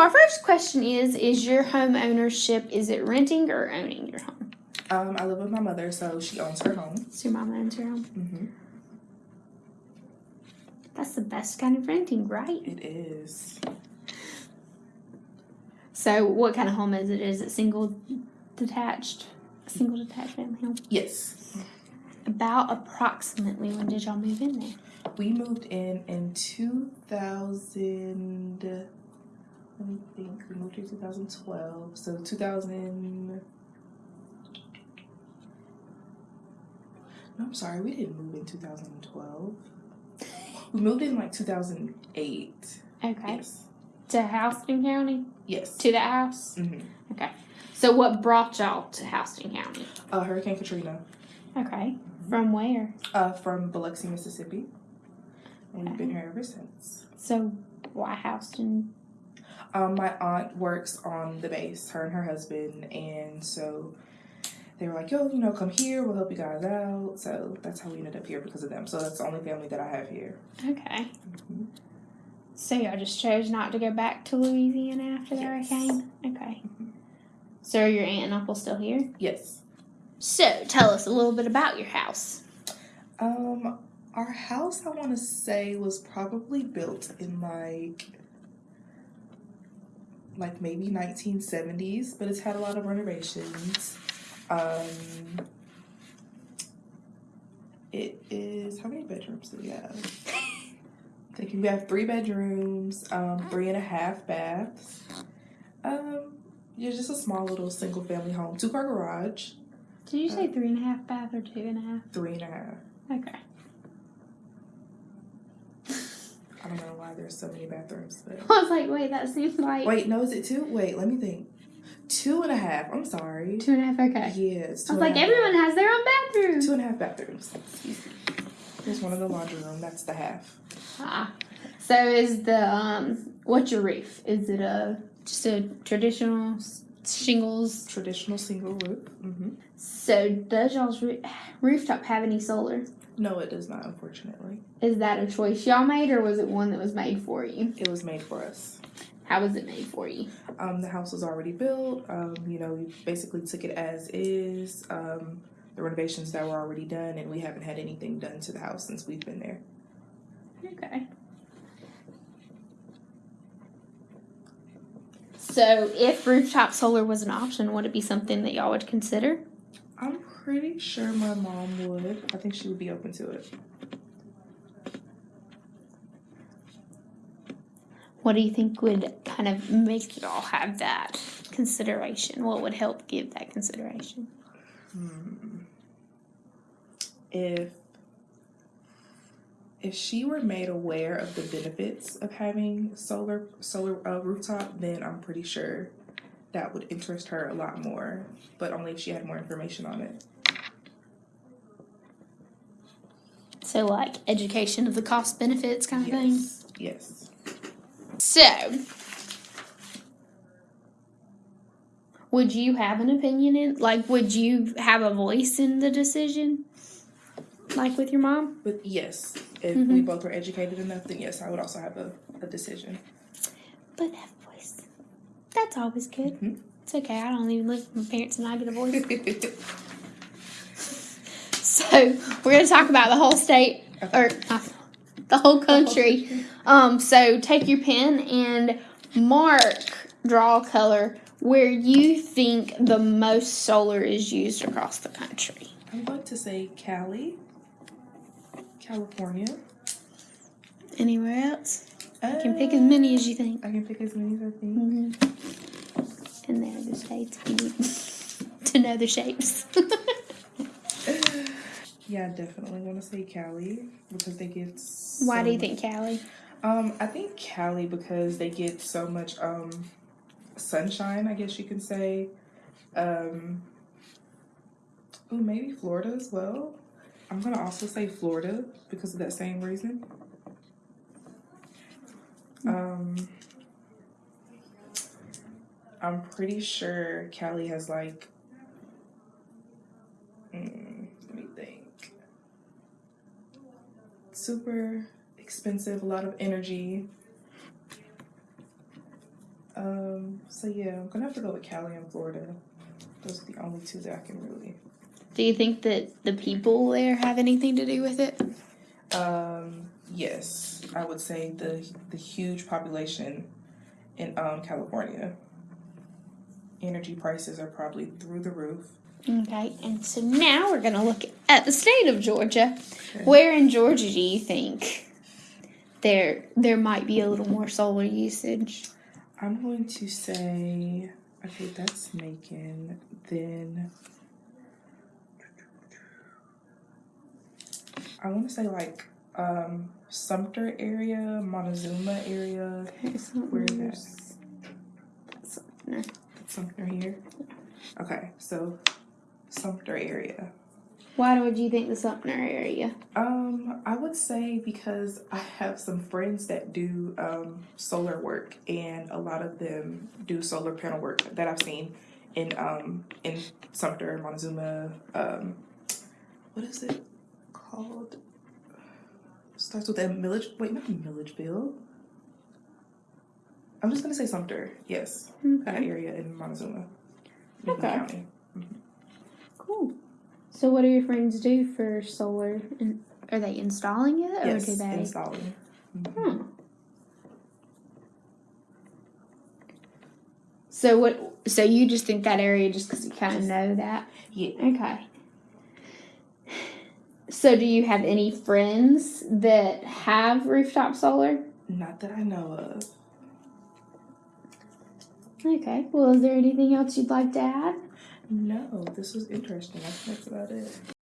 our first question is: Is your home ownership? Is it renting or owning your home? Um, I live with my mother, so she owns her home. So your mom owns your home. hmm That's the best kind of renting, right? It is. So, what kind of home is it? Is it single, detached, single detached family home? Yes. About approximately when did y'all move in there? We moved in in 2000. Let me think. We moved in 2012. So 2000. No, I'm sorry. We didn't move in 2012. We moved in like 2008. Okay. Yes. To Houston County? Yes. To the house? hmm So, what brought y'all to Houston County? Uh, Hurricane Katrina. Okay. From where? Uh, from Biloxi, Mississippi. And we've been here ever since. So, why Houston? Um, my aunt works on the base, her and her husband, and so they were like, "Yo, you know, come here. We'll help you guys out." So that's how we ended up here because of them. So that's the only family that I have here. Okay. Mhm. So, y'all just chose not to go back to Louisiana after the Yes. hurricane? Okay. Mhm. So, are your aunt and uncle still here? Yes. So, tell us a little bit about your house. Um, our house, I want to say, was probably built in like, like maybe 1970s, but it's had a lot of renovations. Um, it is how many bedrooms do we have? I think we have three bedrooms, um, three and a half baths. Um, yeah, just a small little single family home, two car garage, Did you say three and a half bath or two and a half? three and a half. Okay. I don't know why there's so many bathrooms, but I was like, wait, that seems like wait, no, is it two? Wait, let me think. Two and a half. I'm sorry. two and a half. Okay. Two I was like, everyone has their own bathroom. Two and a half bathrooms. There's one in the laundry room. That's the half. Ah. So is the um what's your roof? Is it a just a traditional shingles? Traditional single roof. hmm So does y'all's roo- rooftop have any solar? No, it does not. Unfortunately, Is that a choice y'all made, or was it one that was made for you? it was made for us. How was it made for you? Um, the house was already built. Um, you know, we basically took it as is. Um, the renovations that were already done, and we haven't had anything done to the house since we've been there. Okay. So if rooftop solar was an option, would it be something that y'all would consider? I'm pretty sure my mom would. I think she would be open to it. What do you think would kind of make y'all have that consideration? What would help give that consideration? Hmm. If if she were made aware of the benefits of having solar solar uh, rooftop, then I'm pretty sure that would interest her a lot more. But only if she had more information on it. So, like education of the cost benefits kind of thing. Yes. Yes. So, would you have an opinion in, like, would you have a voice in the decision, like with your mom? But yes, if Mm-hmm. we both were educated enough, then yes, I would also have a, a decision. But a voice. That's always good. Mhm. It's okay. I don't even live with my parents, and I get a voice. So we're gonna talk about the whole state or uh, the whole country. Um, so take your pen and mark, draw color where you think the most solar is used across the country. I'm going to say Cali, California. Anywhere else? Uh, You can pick as many as you think. I can pick as many as I think. Mm-hmm. And there are the need to know the shapes. Yeah, definitely want to say Cali because they get. Why do you think Cali? Um, I think Cali because they get so much um sunshine. I guess you can say. Um. Oh, maybe Florida as well. I'm gonna also say Florida because of that same reason. Um. I'm pretty sure Cali has like. mm, let me think. Super expensive, a lot of energy. Um, so yeah, I'm gonna have to go with Cali and Florida. Those are the only two that I can really. Do you think that the people there have anything to do with it? Um, yes, I would say the the huge population in um California. Energy prices are probably through the roof. Okay, and so now we're gonna look at the state of Georgia. Okay. Where in Georgia do you think there there might be a little more solar usage? I'm going to say, okay, that's Macon. Then I want to say like um Sumter area, Montezuma area. Okay, so Where is that? Sumter. Sumter here. Okay, so Sumter area. Why would you think the Sumter area? Um, I would say because I have some friends that do um, solar work, and a lot of them do solar panel work that I've seen in um, in Sumter, Montezuma. Um, what is it called? Starts with a millage. Wait, not Milledgeville. I'm just gonna say Sumter. Yes, that area in Montezuma, Okay. County. cool. So, what do your friends do for solar? And are they installing it, or Yes, do they? installing. Hmm. So what? So you just think that area just because you kind of know that? Yeah. Okay. So do you have any friends that have rooftop solar? Not that I know of. Okay. Well, is there anything else you'd like to add? No, this was interesting. I think that's about it.